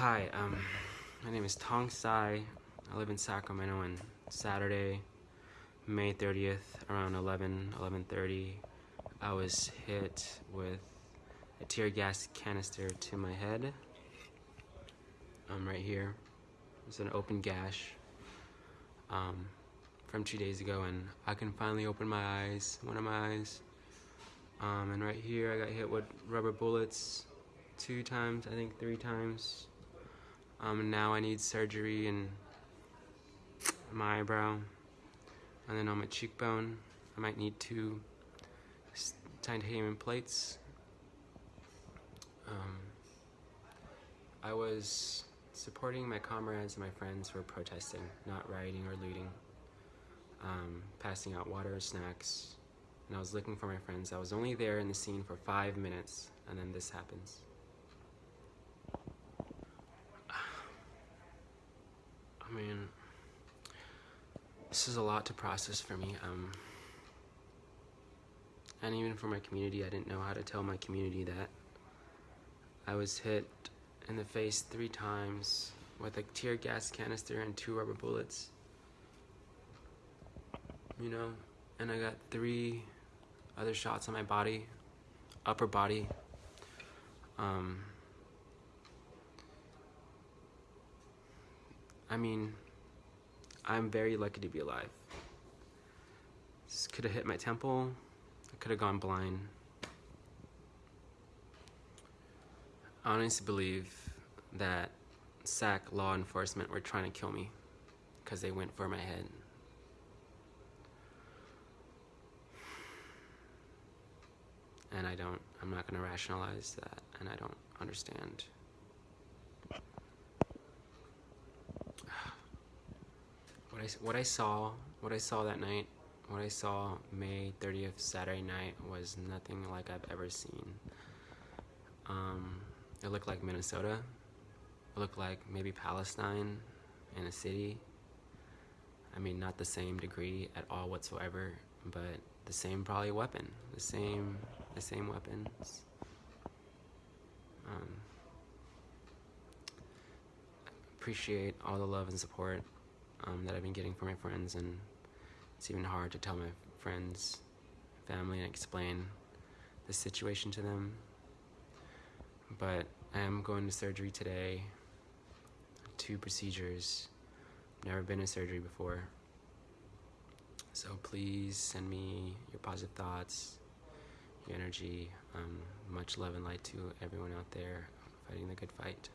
Hi, um, my name is Tong Sai. I live in Sacramento and Saturday, May 30th, around 11, 11.30, I was hit with a tear gas canister to my head. Um, right here. It's an open gash um, from two days ago and I can finally open my eyes, one of my eyes. Um, and right here I got hit with rubber bullets two times, I think three times. Um, now I need surgery in my eyebrow and then on my cheekbone I might need two titanium plates. Um, I was supporting my comrades and my friends who were protesting, not rioting or looting, um, passing out water, and snacks, and I was looking for my friends. I was only there in the scene for five minutes, and then this happens. Mean, this is a lot to process for me. Um, and even for my community, I didn't know how to tell my community that. I was hit in the face three times with a tear gas canister and two rubber bullets. You know, and I got three other shots on my body, upper body. Um, I mean, I'm very lucky to be alive. This could have hit my temple. I could have gone blind. I honestly believe that SAC law enforcement were trying to kill me because they went for my head. And I don't, I'm not going to rationalize that, and I don't understand. What I, what I saw, what I saw that night, what I saw May 30th, Saturday night, was nothing like I've ever seen. Um, it looked like Minnesota. It looked like maybe Palestine in a city. I mean, not the same degree at all whatsoever, but the same probably weapon, the same, the same weapons. Um, appreciate all the love and support um, that I've been getting from my friends, and it's even hard to tell my friends, family, and explain the situation to them. But I am going to surgery today, two procedures. Never been in surgery before. So please send me your positive thoughts, your energy. Um, much love and light to everyone out there fighting the good fight.